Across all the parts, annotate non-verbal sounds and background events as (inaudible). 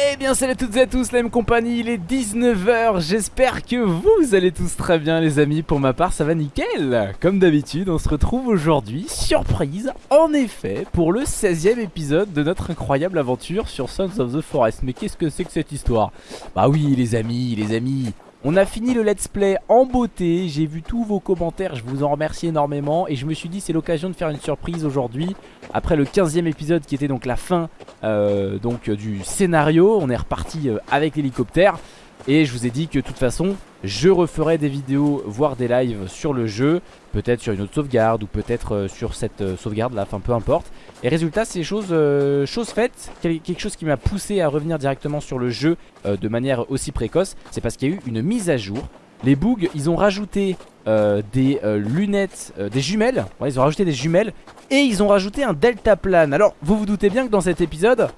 Eh bien salut à toutes et à tous, la même compagnie, il est 19h, j'espère que vous allez tous très bien les amis, pour ma part ça va nickel. Comme d'habitude, on se retrouve aujourd'hui, surprise, en effet, pour le 16ème épisode de notre incroyable aventure sur Sons of the Forest. Mais qu'est-ce que c'est que cette histoire? Bah oui les amis, les amis, on a fini le let's play en beauté, j'ai vu tous vos commentaires, je vous en remercie énormément. Et je me suis dit c'est l'occasion de faire une surprise aujourd'hui. Après le 15 e épisode qui était donc la fin euh, donc, du scénario On est reparti euh, avec l'hélicoptère Et je vous ai dit que de toute façon je referai des vidéos, voire des lives sur le jeu. Peut-être sur une autre sauvegarde ou peut-être euh, sur cette euh, sauvegarde là, enfin peu importe. Et résultat c'est chose, euh, faite, quelque chose qui m'a poussé à revenir directement sur le jeu de manière aussi précoce C'est parce qu'il y a eu une mise à jour. Les bugs ils ont rajouté des lunettes, des jumelles. Ils ont rajouté des jumelles et ils ont rajouté un delta plane. Alors vous vous doutez bien que dans cet épisode,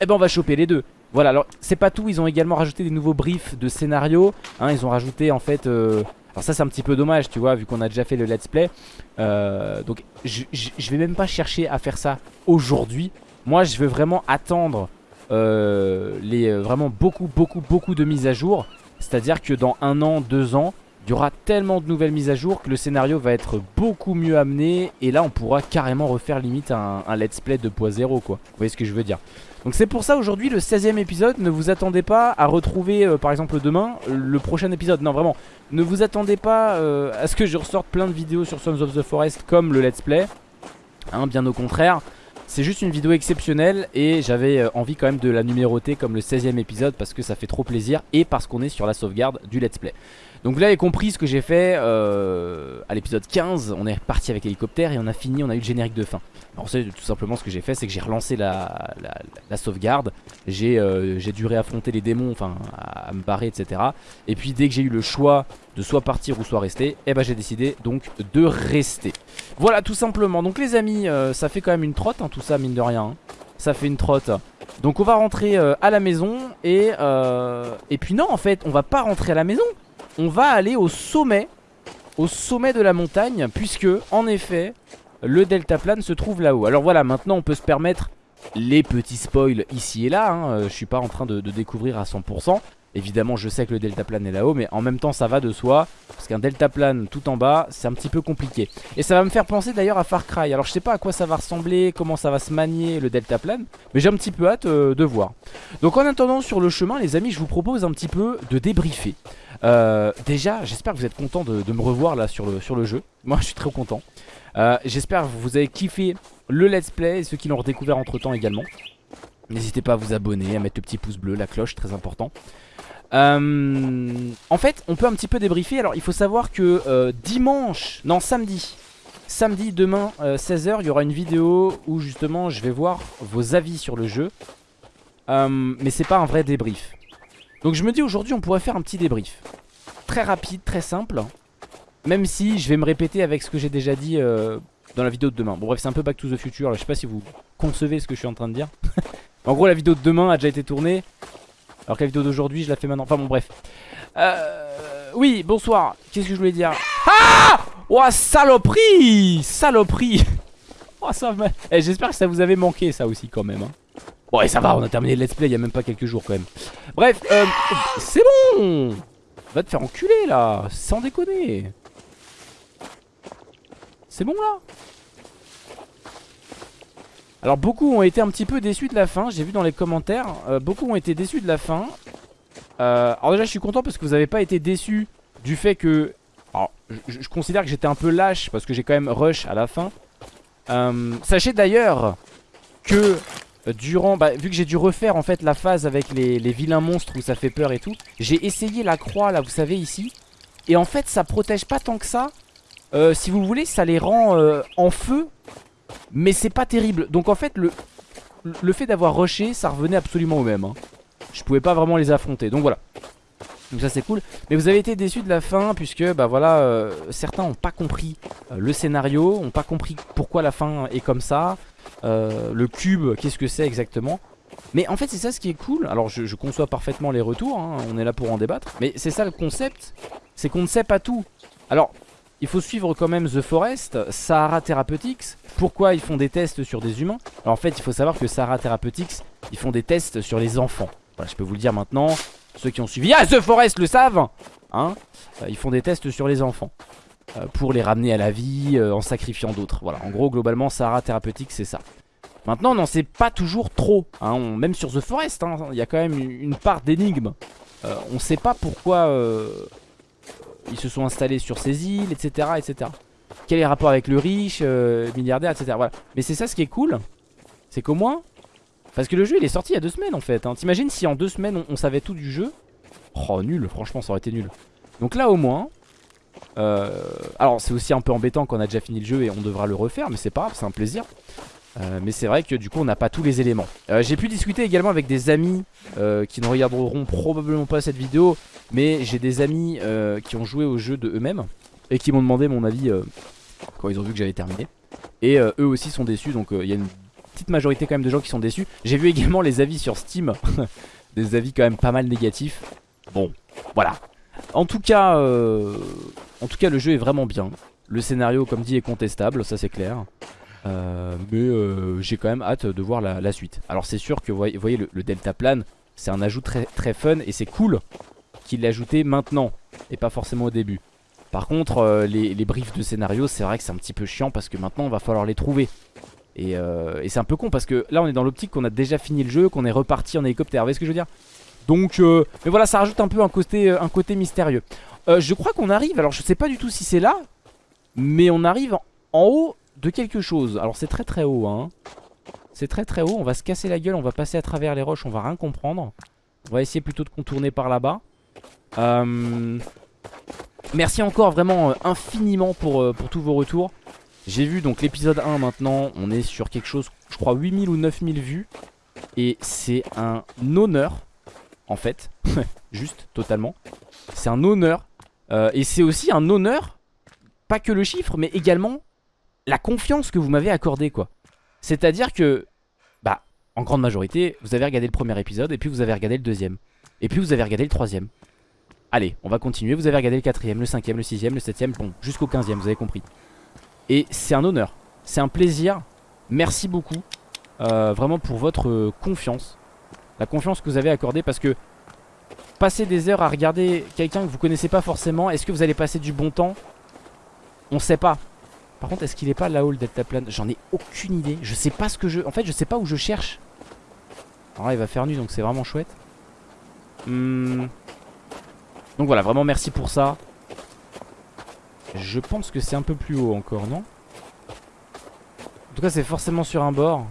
eh ben on va choper les deux voilà, alors c'est pas tout, ils ont également rajouté des nouveaux briefs de scénario. Hein, ils ont rajouté en fait... Euh... Alors ça c'est un petit peu dommage, tu vois, vu qu'on a déjà fait le let's play. Euh... donc je vais même pas chercher à faire ça aujourd'hui. Moi je veux vraiment attendre euh, les vraiment beaucoup, beaucoup, beaucoup de mises à jour. C'est-à-dire que dans un an, deux ans, il y aura tellement de nouvelles mises à jour que le scénario va être beaucoup mieux amené. Et là on pourra carrément refaire limite un, un let's play 2.0 quoi. Vous voyez ce que je veux dire donc c'est pour ça aujourd'hui le 16 e épisode Ne vous attendez pas à retrouver euh, par exemple demain le prochain épisode Non vraiment Ne vous attendez pas euh, à ce que je ressorte plein de vidéos sur Sons of the Forest comme le let's play hein, Bien au contraire c'est juste une vidéo exceptionnelle et j'avais euh, envie quand même de la numéroter comme le 16 e épisode parce que ça fait trop plaisir et parce qu'on est sur la sauvegarde du let's play. Donc vous l'avez compris ce que j'ai fait euh, à l'épisode 15, on est parti avec l'hélicoptère et on a fini, on a eu le générique de fin. Alors c'est tout simplement ce que j'ai fait, c'est que j'ai relancé la, sauvegarde, euh, j'ai dû réaffronter les démons, enfin à, me barrer etc. Et puis dès que j'ai eu le choix de soit partir ou soit rester, eh ben j'ai décidé donc de rester. Voilà tout simplement, donc les amis, euh, ça fait quand même une trotte hein, tout ça mine de rien, hein. ça fait une trotte. Donc on va rentrer à la maison et, et puis non en fait on va pas rentrer à la maison on va aller au sommet Au sommet de la montagne Puisque en effet Le deltaplane se trouve là-haut. Alors voilà maintenant on peut se permettre les petits spoils ici et là hein. Je suis pas en train de, découvrir à 100% Évidemment je sais que le deltaplane est là-haut Mais en même temps ça va de soi Parce qu'un deltaplane tout en bas c'est un petit peu compliqué. Et ça va me faire penser d'ailleurs à Far Cry. Alors je sais pas à quoi ça va ressembler Comment ça va se manier le deltaplane Mais j'ai un petit peu hâte euh, de voir. Donc en attendant sur le chemin les amis je vous propose un petit peu de débriefer euh, déjà, j'espère que vous êtes content de, me revoir là sur le, jeu. (laughs) Moi, je suis très content. Euh, j'espère que vous avez kiffé le let's play et ceux qui l'ont redécouvert entre temps également. N'hésitez pas à vous abonner, à mettre le petit pouce bleu, la cloche, très important. Euh, en fait, on peut un petit peu débriefer. Alors, il faut savoir que dimanche, non, samedi, samedi, demain, 16h, il y aura une vidéo où justement je vais voir vos avis sur le jeu. mais c'est pas un vrai débrief. Donc je me dis aujourd'hui on pourrait faire un petit débrief. Très rapide, très simple. Même si je vais me répéter avec ce que j'ai déjà dit euh, dans la vidéo de demain. Bon bref c'est un peu back to the future Je sais pas si vous concevez ce que je suis en train de dire. (laughs) En gros la vidéo de demain a déjà été tournée. Alors que la vidéo d'aujourd'hui je la fais maintenant. Enfin bon bref. Euh, Oui bonsoir. Qu'est-ce que je voulais dire? Ah! Oh saloperie! Saloperie! (laughs) Oh ça eh, J'espère que ça vous avait manqué ça aussi quand même hein. Bon et ça va on a terminé le let's play il y a même pas quelques jours quand même. Bref euh, c'est bon Va te faire enculer là Sans déconner. C'est bon là Alors beaucoup ont été un petit peu déçus de la fin J'ai vu dans les commentaires euh, Beaucoup ont été déçus de la fin. Euh, Alors déjà je suis content parce que vous avez pas été déçus Du fait que Alors je, je considère que j'étais un peu lâche Parce que j'ai quand même rush à la fin. Sachez d'ailleurs que durant, bah, vu que j'ai dû refaire en fait la phase avec les, vilains monstres où ça fait peur et tout, j'ai essayé la croix là, vous savez ici, et en fait ça protège pas tant que ça. Euh, si vous voulez, ça les rend euh, en feu, mais c'est pas terrible. Donc en fait, le, le fait d'avoir rushé, ça revenait absolument au même. Hein. Je pouvais pas vraiment les affronter, donc voilà. Donc ça c'est cool. Mais vous avez été déçus de la fin puisque bah voilà Certains ont pas compris le scénario Ont pas compris pourquoi la fin est comme ça euh, le cube, qu'est-ce que c'est exactement. Mais en fait c'est ça ce qui est cool. Alors je, conçois parfaitement les retours hein, On est là pour en débattre. Mais c'est ça le concept C'est qu'on ne sait pas tout. Alors il faut suivre quand même The Forest Sahara Therapeutics. Pourquoi ils font des tests sur des humains? Alors en fait il faut savoir que Sahara Therapeutics Ils font des tests sur les enfants. Voilà, je peux vous le dire maintenant. Ceux qui ont suivi Ah, The Forest le savent Hein euh, Ils font des tests sur les enfants. Euh, pour les ramener à la vie euh, en sacrifiant d'autres. Voilà, en gros, globalement, Sahara thérapeutique, c'est ça. Maintenant, on n'en sait pas toujours trop. Hein. même sur The Forest, hein, il y a quand même une part d'énigme. on ne sait pas pourquoi ils se sont installés sur ces îles, etc. etc. Quel est le rapport avec le riche, milliardaire, etc. Mais c'est ça ce qui est cool. C'est qu'au moins... Parce que le jeu, il est sorti il y a deux semaines, en fait. Hein. T'imagines si en deux semaines, on savait tout du jeu? Oh, nul, franchement, ça aurait été nul. Donc là, au moins, euh, alors c'est aussi un peu embêtant qu'on a déjà fini le jeu et on devra le refaire mais c'est pas grave c'est un plaisir euh, mais c'est vrai que du coup on n'a pas tous les éléments euh, J'ai pu discuter également avec des amis qui ne regarderont probablement pas cette vidéo Mais j'ai des amis qui ont joué au jeu de eux-mêmes Et qui m'ont demandé mon avis quand ils ont vu que j'avais terminé Et eux aussi sont déçus donc il y a une petite majorité quand même de gens qui sont déçus J'ai vu également les avis sur Steam (laughs) Des avis quand même pas mal négatifs Bon voilà en tout cas, euh, en tout cas, le jeu est vraiment bien. Le scénario, comme dit, est contestable, ça c'est clair. Euh, mais euh, j'ai quand même hâte de voir la, suite. Alors c'est sûr que vous voyez, le, Delta Plane, c'est un ajout très, très fun et c'est cool qu'il l'ait maintenant et pas forcément au début. Par contre, les, briefs de scénario, c'est vrai que c'est un petit peu chiant parce que maintenant, il va falloir les trouver. Et, et c'est un peu con parce que là, on est dans l'optique qu'on a déjà fini le jeu, qu'on est reparti en hélicoptère. Vous voyez ce que je veux dire? Donc, euh, mais voilà, ça rajoute un peu un côté, euh, mystérieux. Euh, je crois qu'on arrive, alors je sais pas du tout si c'est là, mais on arrive en, haut de quelque chose. Alors c'est très très haut, hein. C'est très très haut, on va se casser la gueule, on va passer à travers les roches, on va rien comprendre. On va essayer plutôt de contourner par là-bas. Merci encore vraiment infiniment pour tous vos retours. J'ai vu donc l'épisode 1 maintenant, on est sur quelque chose, je crois 8000 ou 9000 vues. Et c'est un honneur en fait. (laughs) Juste, totalement. C'est un honneur. Euh, et c'est aussi un honneur, pas que le chiffre, mais également la confiance que vous m'avez accordée, quoi. C'est-à-dire que, bah, en grande majorité, vous avez regardé le premier épisode, et puis vous avez regardé le deuxième. Et puis vous avez regardé le troisième. Allez, on va continuer. Vous avez regardé le quatrième, le cinquième, le sixième, le septième, bon, jusqu'au quinzième, vous avez compris. Et c'est un honneur. C'est un plaisir. Merci beaucoup. Euh, vraiment pour votre confiance la confiance que vous avez accordée parce que passer des heures à regarder quelqu'un que vous connaissez pas forcément, est-ce que vous allez passer du bon temps? On sait pas. Par contre, est-ce qu'il est pas là-haut le delta plane? J'en ai aucune idée. Je sais pas ce que je... En fait, je sais pas où je cherche. Alors là, il va faire nuit, donc c'est vraiment chouette. Hmm. Donc voilà, vraiment merci pour ça. Je pense que c'est un peu plus haut encore, non? En tout cas, c'est forcément sur un bord.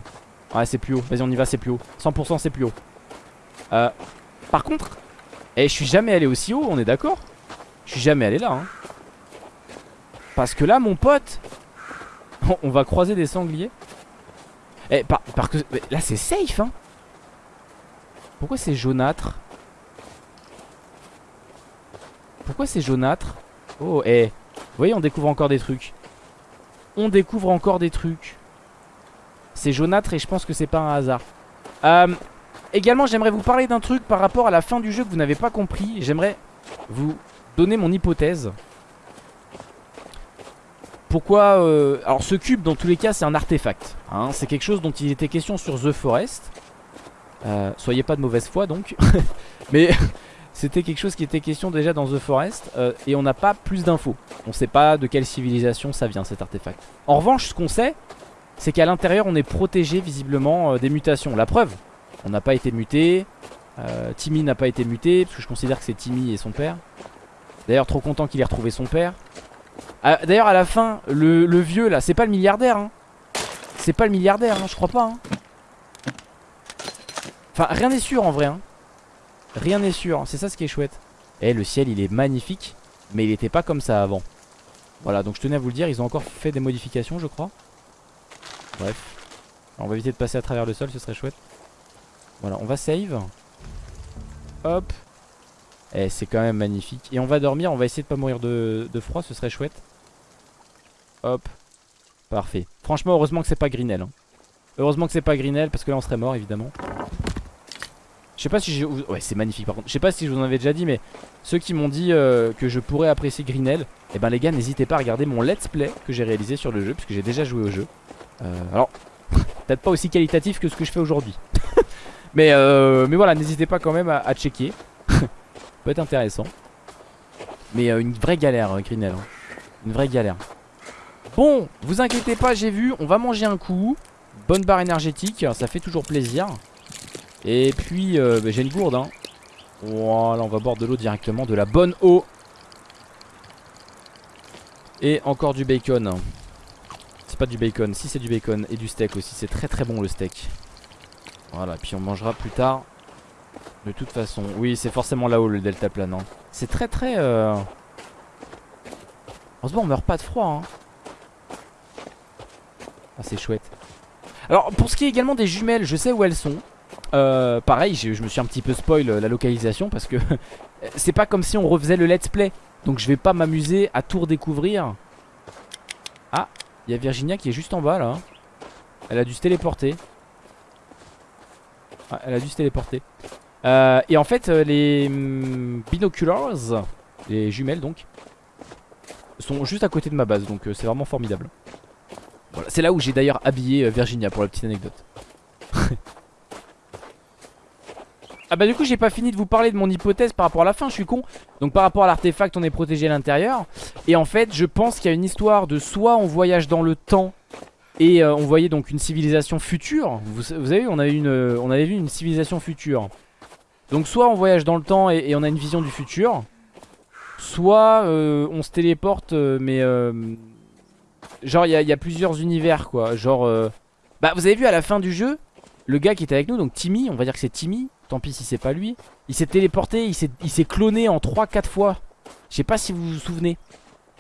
Ouais, c'est plus haut. Vas-y, on y va, c'est plus haut. 100% c'est plus haut. Euh, par contre, eh, je suis jamais allé aussi haut, on est d'accord? Je suis jamais allé là. Hein. Parce que là, mon pote, (laughs) on va croiser des sangliers. Eh, par, que là, c'est safe, hein. Pourquoi c'est jaunâtre? Pourquoi c'est jaunâtre? Oh, eh. Vous voyez, on découvre encore des trucs. On découvre encore des trucs. C'est jaunâtre et je pense que c'est pas un hasard. Euh, Également j'aimerais vous parler d'un truc par rapport à la fin du jeu que vous n'avez pas compris J'aimerais vous donner mon hypothèse Pourquoi euh, Alors ce cube dans tous les cas c'est un artefact hein. C'est quelque chose dont il était question sur The Forest euh, Soyez pas de mauvaise foi donc (laughs) Mais c'était quelque chose qui était question déjà dans The Forest euh, Et on n'a pas plus d'infos On sait pas de quelle civilisation ça vient cet artefact En revanche ce qu'on sait c'est qu'à l'intérieur on est protégé visiblement des mutations La preuve on n'a pas été muté. Euh, Timmy n'a pas été muté. Parce que je considère que c'est Timmy et son père. D'ailleurs, trop content qu'il ait retrouvé son père. Ah, d'ailleurs, à la fin, le, vieux là, c'est pas le milliardaire. Hein. C'est pas le milliardaire, hein, je crois pas. Hein. Enfin, rien n'est sûr en vrai. Hein. Rien n'est sûr. C'est ça ce qui est chouette. Et eh, le ciel, il est magnifique. Mais il était pas comme ça avant. Voilà, donc je tenais à vous le dire. Ils ont encore fait des modifications, je crois. Bref. on va éviter de passer à travers le sol, ce serait chouette. Voilà, on va save. Hop. Eh, c'est quand même magnifique. Et on va dormir, on va essayer de pas mourir de, froid, ce serait chouette. Hop. Parfait. Franchement, heureusement que c'est pas Grinel. Hein. Heureusement que c'est pas Grinel, parce que là on serait mort évidemment. Je sais pas si j'ai... Ouais, c'est magnifique par contre. Je sais pas si je vous en avais déjà dit, mais ceux qui m'ont dit euh, que je pourrais apprécier Grinel, eh ben les gars, n'hésitez pas à regarder mon let's play que j'ai réalisé sur le jeu, puisque j'ai déjà joué au jeu. Euh, alors, (laughs) peut-être pas aussi qualitatif que ce que je fais aujourd'hui. (laughs) mais, euh, mais voilà, n'hésitez pas quand même à, checker. (laughs) peut être intéressant. Mais euh, une vraie galère, euh, Greenel. Hein. Une vraie galère. Bon, vous inquiétez pas, j'ai vu, on va manger un coup. Bonne barre énergétique, ça fait toujours plaisir. Et puis, bah, j'ai une gourde. Hein. Voilà, on va boire de l'eau directement, de la bonne eau. Et encore du bacon. C'est pas du bacon, si c'est du bacon et du steak aussi, c'est très très bon le steak. Voilà, puis on mangera plus tard. De toute façon, oui, c'est forcément là-haut le delta plane. Hein. C'est très très... Euh... Heureusement, on meurt pas de froid. Hein. Ah, c'est chouette. Alors, pour ce qui est également des jumelles, je sais où elles sont. Euh, pareil, je, me suis un petit peu spoil euh, la localisation parce que (laughs) c'est pas comme si on refaisait le let's play. Donc je vais pas m'amuser à tout redécouvrir. Ah, il y a Virginia qui est juste en bas là. Elle a dû se téléporter. Ah, elle a dû se téléporter. Euh, et en fait, les mm, binoculars, les jumelles donc, sont juste à côté de ma base. Donc c'est vraiment formidable. Voilà, c'est là où j'ai d'ailleurs habillé Virginia pour la petite anecdote. Ah bah du coup j'ai pas fini de vous parler de mon hypothèse par rapport à la fin, je suis con. Donc par rapport à l'artefact on est protégé à l'intérieur. Et en fait je pense qu'il y a une histoire de soit on voyage dans le temps Et euh, on voyait donc une civilisation future. Vous, savez on avait, une, euh, on avait vu une civilisation future. Donc soit on voyage dans le temps et, on a une vision du futur Soit euh, on se téléporte mais Genre il y, y, a plusieurs univers quoi. Genre Bah vous avez vu à la fin du jeu Le gars qui était avec nous donc Timmy on va dire que c'est Timmy Tant pis si c'est pas lui. Il s'est téléporté, il s'est cloné en 3-4 fois. Je sais pas si vous vous souvenez.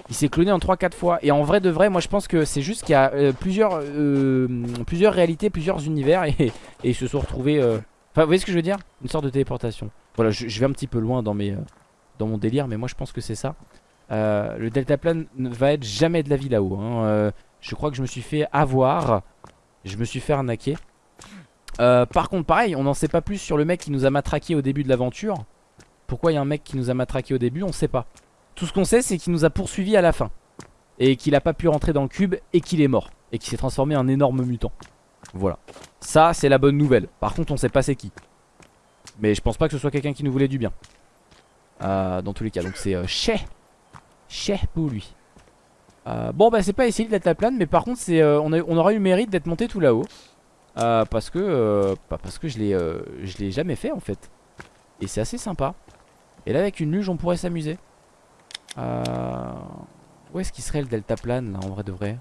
Il s'est cloné en 3-4 fois. Et en vrai de vrai, moi je pense que c'est juste qu'il y a euh, plusieurs, euh, plusieurs réalités, plusieurs univers. Et, ils se sont retrouvés... Euh, enfin, vous voyez ce que je veux dire? Une sorte de téléportation. Voilà, je, vais un petit peu loin dans, mes, dans mon délire, mais moi je pense que c'est ça. le deltaplane ne va être jamais de la vie là-haut. Hein. je crois que je me suis fait avoir. Je me suis fait arnaquer. Euh, par contre pareil on n'en sait pas plus sur le mec qui nous a matraqué au début de l'aventure. Pourquoi il y a un mec qui nous a matraqué au début on sait pas. Tout ce qu'on sait c'est qu'il nous a poursuivi à la fin. Et qu'il a pas pu rentrer dans le cube et qu'il est mort. Et qu'il s'est transformé en énorme mutant. Voilà. Ça c'est la bonne nouvelle. Par contre on sait pas c'est qui. Mais je pense pas que ce soit quelqu'un qui nous voulait du bien. Euh, Dans tous les cas donc c'est euh, Chez pour lui. Euh, Bon bah c'est pas essayer d'être la plane Mais par contre c'est on, on aura eu le mérite d'être monté tout là-haut euh, parce que euh, parce que je l'ai euh, je l'ai jamais fait en fait. Et c'est assez sympa. Et là avec une luge on pourrait s'amuser. Où est-ce qu'il serait le delta plane là en vrai de vrai?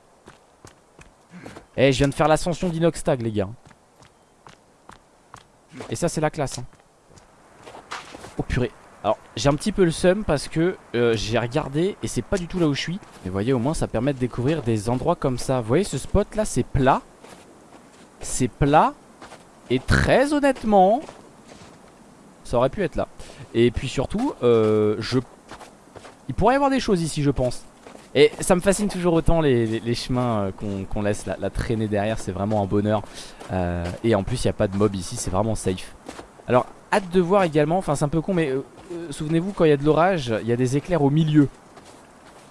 Eh je viens de faire l'ascension d'Inoxtag les gars. Et ça c'est la classe. Hein. Oh purée. Alors j'ai un petit peu le seum parce que j'ai regardé et c'est pas du tout là où je suis. Mais vous voyez au moins ça permet de découvrir des endroits comme ça. Vous voyez ce spot là c'est plat. C'est plat. Et très honnêtement, ça aurait pu être là. Et puis surtout, euh, je... il pourrait y avoir des choses ici, je pense. Et ça me fascine toujours autant les, chemins euh, qu'on laisse la, traîner derrière, c'est vraiment un bonheur. Euh, et en plus, il n'y a pas de mob ici, c'est vraiment safe. Alors, hâte de voir également, enfin c'est un peu con, mais souvenez-vous, quand il y a de l'orage, il y a des éclairs au milieu.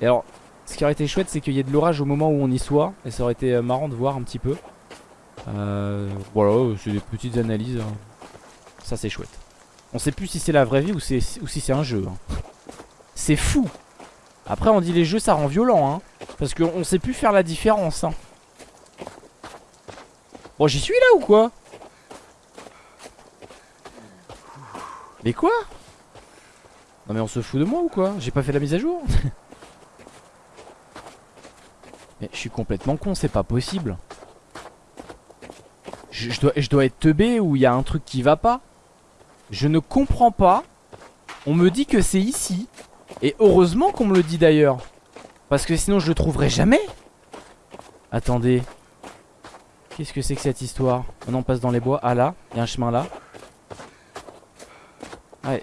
Et alors, ce qui aurait été chouette, c'est qu'il y ait de l'orage au moment où on y soit. Et ça aurait été marrant de voir un petit peu. Euh, voilà, c'est des petites analyses. Hein. Ça c'est chouette. On sait plus si c'est la vraie vie ou, si c'est un jeu. Hein. C'est fou. Après on dit les jeux ça rend violent. Hein, parce qu'on sait plus faire la différence. Hein. Bon j'y suis là ou quoi? Mais quoi? Non mais on se fout de moi ou quoi? J'ai pas fait la mise à jour? (laughs) Mais je suis complètement con, c'est pas possible je, dois, être teubé ou il y a un truc qui va pas Je ne comprends pas. On me dit que c'est ici. Et heureusement qu'on me le dit d'ailleurs. Parce que sinon je le trouverai jamais. Attendez. Qu'est-ce que c'est que cette histoire? On passe dans les bois. Ah là, il y a un chemin là.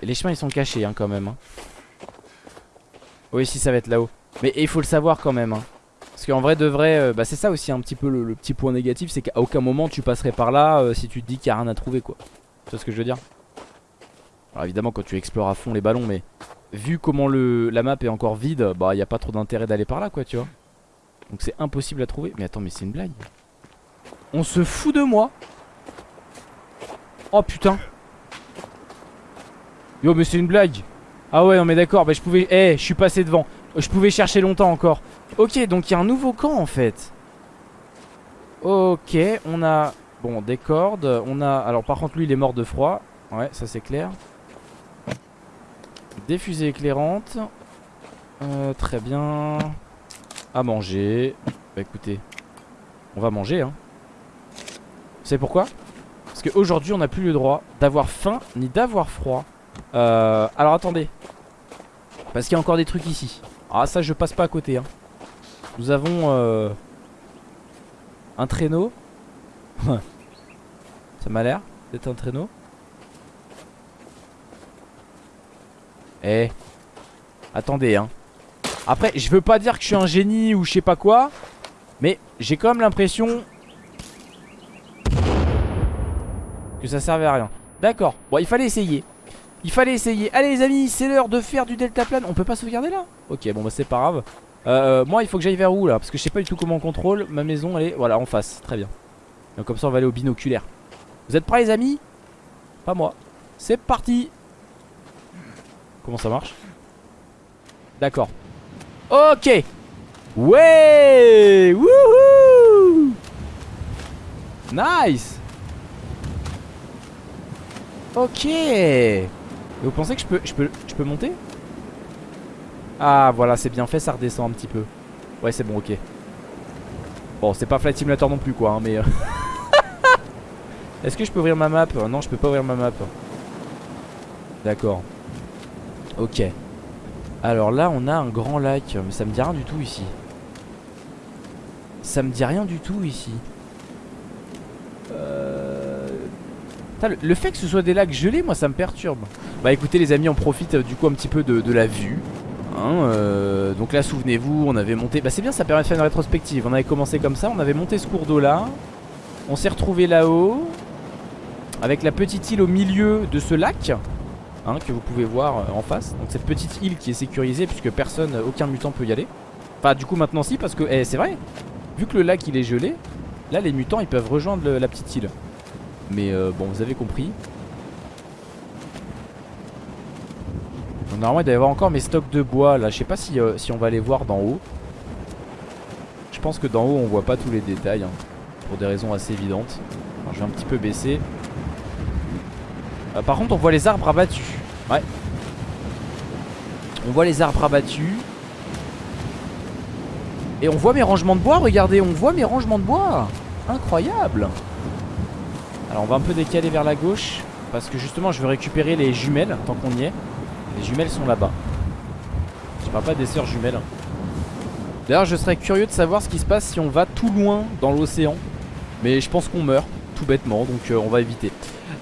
Les chemins ils sont cachés hein, quand même hein. Oui si ça va être là-haut. Mais il faut le savoir quand même hein. Parce qu'en vrai de vrai, euh, bah c'est ça aussi un petit peu le, petit point négatif, c'est qu'à aucun moment tu passerais par là euh, si tu te dis qu'il n'y a rien à trouver quoi. Tu vois ce que je veux dire? Alors évidemment quand tu explores à fond les ballons, mais vu comment le, la map est encore vide, bah il n'y a pas trop d'intérêt d'aller par là quoi tu vois. Donc c'est impossible à trouver. Mais attends mais c'est une blague. On se fout de moi Oh putain Yo mais c'est une blague Ah ouais non mais d'accord bah je pouvais Eh je suis passé devant Je pouvais chercher longtemps encore Ok donc il y a un nouveau camp en fait. Ok on a Bon des cordes. On a Alors par contre lui il est mort de froid. Ouais ça c'est clair. Des fusées éclairantes. Euh, Très bien. À manger. Bah écoutez On va manger hein. Vous savez pourquoi? Parce qu'aujourd'hui on n'a plus le droit d'avoir faim ni d'avoir froid. Euh, alors attendez. Parce qu'il y a encore des trucs ici. Ah ça je passe pas à côté. Hein. Nous avons euh, un traîneau. (laughs) ça m'a l'air d'être un traîneau. Eh. Attendez hein. Après je veux pas dire que je suis un génie ou je sais pas quoi. Mais j'ai quand même l'impression que ça servait à rien. D'accord. Bon il fallait essayer. Il fallait essayer. Allez les amis, c'est l'heure de faire du deltaplane. On peut pas sauvegarder là? Ok, bon bah c'est pas grave. Euh, moi il faut que j'aille vers où là? Parce que je sais pas du tout comment on contrôle. Ma maison elle est voilà en face, très bien. Donc comme ça on va aller au binoculaire. Vous êtes prêts les amis? Pas moi. C'est parti! Comment ça marche? D'accord. Ok! Ouais! Wouhou! Nice! Ok! Et vous pensez que je peux, je peux, je peux monter? Ah voilà c'est bien fait ça redescend un petit peu. Ouais c'est bon ok. Bon c'est pas Flight Simulator non plus quoi hein, mais euh, (laughs) Est-ce que je peux ouvrir ma map? Non je peux pas ouvrir ma map. D'accord. Ok. Alors là on a un grand lac Mais ça me dit rien du tout ici. Ça me dit rien du tout ici. Le fait que ce soit des lacs gelés, moi ça me perturbe. Bah écoutez les amis, on profite euh, du coup un petit peu de, la vue. Hein, euh, donc là souvenez-vous, on avait monté... Bah c'est bien, ça permet de faire une rétrospective. On avait commencé comme ça, on avait monté ce cours d'eau là. On s'est retrouvé là-haut. Avec la petite île au milieu de ce lac. Hein, que vous pouvez voir euh, en face. Donc cette petite île qui est sécurisée puisque personne, aucun mutant peut y aller. Enfin du coup maintenant si parce que eh, c'est vrai. Vu que le lac il est gelé, là les mutants ils peuvent rejoindre la petite île. Mais euh, bon, vous avez compris. Normalement, il doit y avoir encore mes stocks de bois là. Je sais pas si, euh, si on va les voir d'en haut. Je pense que d'en haut, on voit pas tous les détails. Hein, pour des raisons assez évidentes. je vais un petit peu baisser. Euh, par contre, on voit les arbres abattus. Ouais. On voit les arbres abattus. Et on voit mes rangements de bois, regardez, on voit mes rangements de bois Incroyable alors on va un peu décaler vers la gauche Parce que justement je veux récupérer les jumelles Tant qu'on y est Les jumelles sont là-bas. Je parle pas des sœurs jumelles D'ailleurs je serais curieux de savoir ce qui se passe si on va tout loin dans l'océan. Mais je pense qu'on meurt tout bêtement Donc euh, on va éviter.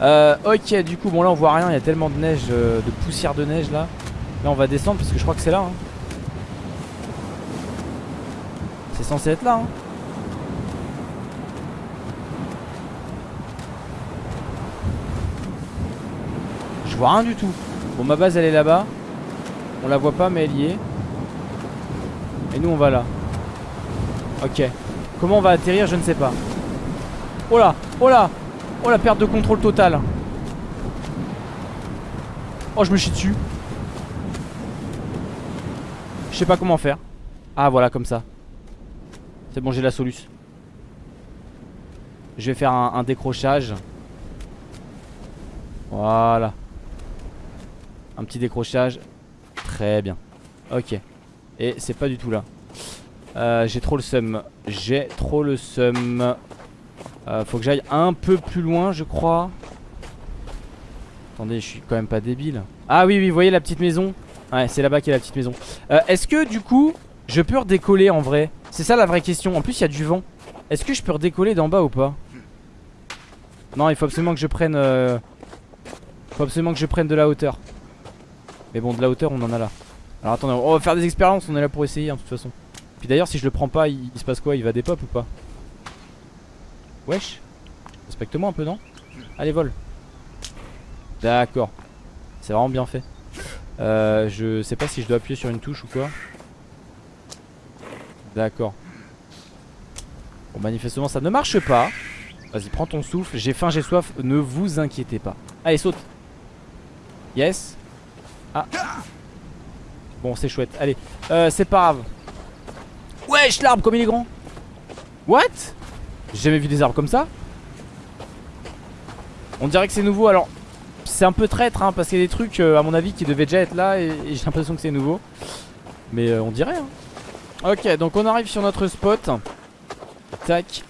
Euh, Ok du coup bon là on voit rien. Il y a tellement de neige, euh, de poussière de neige là. Là on va descendre parce que je crois que c'est là hein. C'est censé être là hein. vois rien du tout Bon ma base elle est là-bas. On la voit pas mais elle y est. Et nous on va là. Ok. Comment on va atterrir je ne sais pas. Oh là Oh là Oh la perte de contrôle totale. Oh je me chie dessus. Je sais pas comment faire. Ah voilà comme ça. C'est bon j'ai la soluce. Je vais faire un décrochage. Voilà un petit décrochage. Très bien. Ok. Et c'est pas du tout là. Euh, j'ai trop le seum. J'ai trop le seum. Euh, faut que j'aille un peu plus loin, je crois. Attendez, je suis quand même pas débile. Ah oui, oui, vous voyez la petite maison? Ouais, c'est là-bas a la petite maison. Euh, est-ce que du coup, je peux redécoller en vrai? C'est ça la vraie question. En plus, il y a du vent. Est-ce que je peux redécoller d'en bas ou pas? Non, il faut absolument que je prenne... Il faut absolument que je prenne de la hauteur. Mais bon de la hauteur on en a là. Alors attendez on va faire des expériences On est là pour essayer hein, de toute façon. Puis d'ailleurs si je le prends pas il, se passe quoi? Il va des pop ou pas? Wesh? Respecte-moi un peu non? Allez vol. D'accord. C'est vraiment bien fait. Euh, Je sais pas si je dois appuyer sur une touche ou quoi. D'accord. Bon manifestement ça ne marche pas. Vas-y, prends ton souffle. J'ai faim, j'ai soif. Ne vous inquiétez pas. Allez, saute. Yes. Ah. Bon, c'est chouette. Allez, euh, c'est pas grave. Wesh, l'arbre, comme il est grand. What? J'ai jamais vu des arbres comme ça. On dirait que c'est nouveau. Alors, c'est un peu traître, hein, parce qu'il y a des trucs, euh, à mon avis, qui devaient déjà être là. Et, j'ai l'impression que c'est nouveau. Mais euh, on dirait. Hein. Ok, donc on arrive sur notre spot. Tac.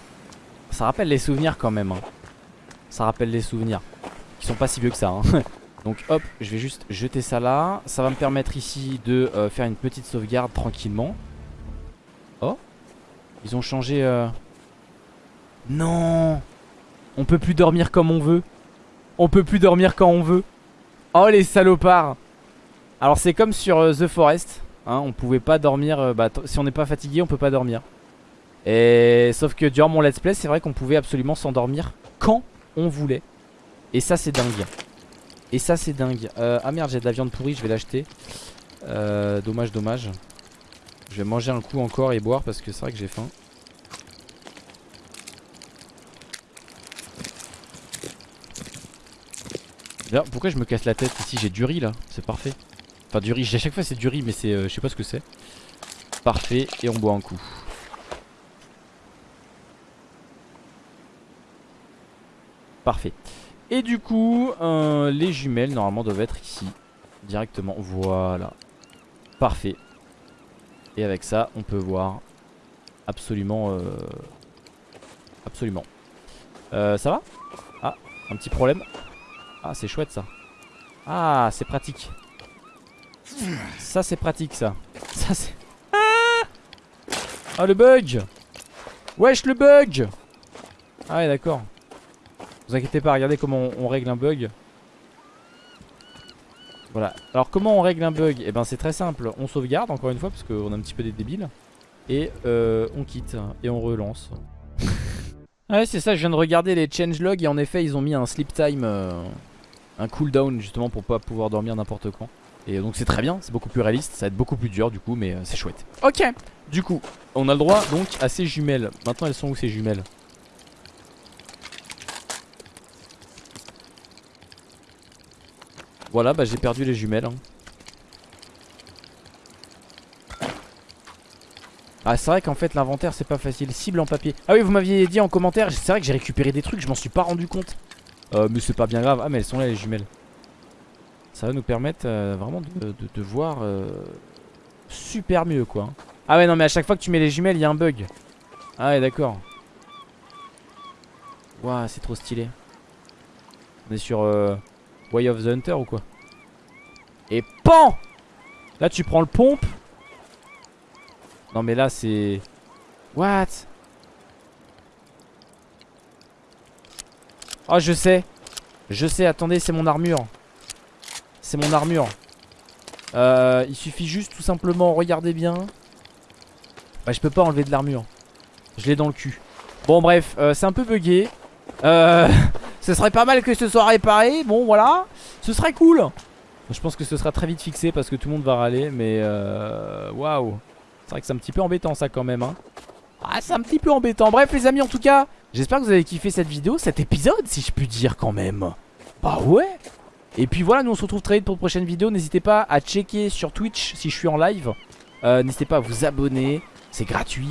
Ça rappelle les souvenirs quand même. Hein. Ça rappelle les souvenirs. Qui sont pas si vieux que ça. Hein. (laughs) Donc hop, je vais juste jeter ça là. Ça va me permettre ici de euh, faire une petite sauvegarde tranquillement. Oh Ils ont changé... Euh... Non On peut plus dormir comme on veut. On peut plus dormir quand on veut. Oh les salopards Alors c'est comme sur euh, The Forest. Hein, on pouvait pas dormir... Euh, bah, si on n'est pas fatigué, on peut pas dormir. Et sauf que durant mon let's play, c'est vrai qu'on pouvait absolument s'endormir quand on voulait. Et ça c'est dingue. Et ça c'est dingue. Euh, Ah merde j'ai de la viande pourrie je vais l'acheter. Euh, Dommage dommage. Je vais manger un coup encore et boire parce que c'est vrai que j'ai faim. D'ailleurs pourquoi je me casse la tête ici? J'ai du riz là. C'est parfait. Enfin du riz. À chaque fois c'est du riz mais c'est euh, je sais pas ce que c'est. Parfait. Et on boit un coup. Parfait et du coup, euh, les jumelles normalement doivent être ici. Directement, voilà. Parfait. Et avec ça, on peut voir absolument... Euh, absolument. Euh, ça va? Ah, un petit problème. Ah, c'est chouette ça. Ah, c'est pratique. Ça, c'est pratique ça. Ça, c'est... Ah, (laughs) ah le bug Wesh, le bug Ah ouais, d'accord. Vous inquiétez pas, regardez comment on, règle un bug. Voilà. Alors comment on règle un bug? Eh ben c'est très simple. On sauvegarde encore une fois parce qu'on a un petit peu des débiles. Et euh, on quitte et on relance. (laughs) ouais c'est ça, je viens de regarder les changelogs et en effet ils ont mis un sleep time, euh, un cooldown justement pour pas pouvoir dormir n'importe quand. Et donc c'est très bien, c'est beaucoup plus réaliste, ça va être beaucoup plus dur du coup mais euh, c'est chouette. Ok, du coup on a le droit donc à ces jumelles. Maintenant elles sont où ces jumelles? Voilà, bah j'ai perdu les jumelles. Hein. Ah c'est vrai qu'en fait l'inventaire c'est pas facile. Cible en papier. Ah oui vous m'aviez dit en commentaire C'est vrai que j'ai récupéré des trucs je m'en suis pas rendu compte. Euh, Mais c'est pas bien grave. Ah mais elles sont là les jumelles. Ça va nous permettre euh, vraiment de, voir euh, Super mieux quoi Ah ouais non mais à chaque fois que tu mets les jumelles il y a un bug. Ah ouais d'accord. Waouh c'est trop stylé. On est sur euh, Way of the Hunter ou quoi Et PAN Là tu prends le pompe. Non mais là c'est What Oh je sais. Je sais. Attendez c'est mon armure. C'est mon armure. Euh, Il suffit juste tout simplement Regardez bien. Bah je peux pas enlever de l'armure. Je l'ai dans le cul. Bon bref euh, c'est un peu bugué Euh (laughs) Ce serait pas mal que ce soit réparé. Bon, voilà. Ce serait cool. Je pense que ce sera très vite fixé parce que tout le monde va râler. Mais euh, waouh. C'est vrai que c'est un petit peu embêtant ça quand même. Hein. Ah, c'est un petit peu embêtant. Bref, les amis, en tout cas, j'espère que vous avez kiffé cette vidéo, cet épisode, si je puis dire quand même. Bah ouais. Et puis voilà, nous on se retrouve très vite pour une prochaine vidéo. N'hésitez pas à checker sur Twitch si je suis en live. Euh, n'hésitez pas à vous abonner. C'est gratuit.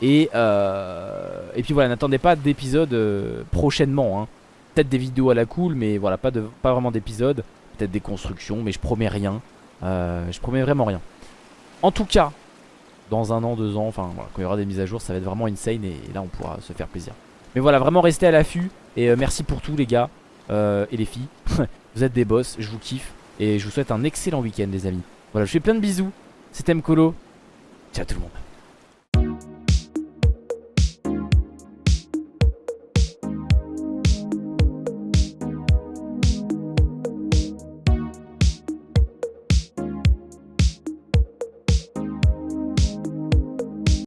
Et, euh, et puis voilà, n'attendez pas d'épisode prochainement. Hein peut-être des vidéos à la cool, mais voilà, pas, de, pas vraiment d'épisodes. Peut-être des constructions, mais je promets rien. Euh, je promets vraiment rien. En tout cas, dans un an, deux ans, enfin voilà, quand il y aura des mises à jour, ça va être vraiment insane et, là on pourra se faire plaisir. Mais voilà, vraiment restez à l'affût et euh, merci pour tout les gars euh, et les filles. (laughs) vous êtes des boss, je vous kiffe et je vous souhaite un excellent week-end les amis. Voilà, je fais plein de bisous. C'était Mkolo. Ciao tout le monde.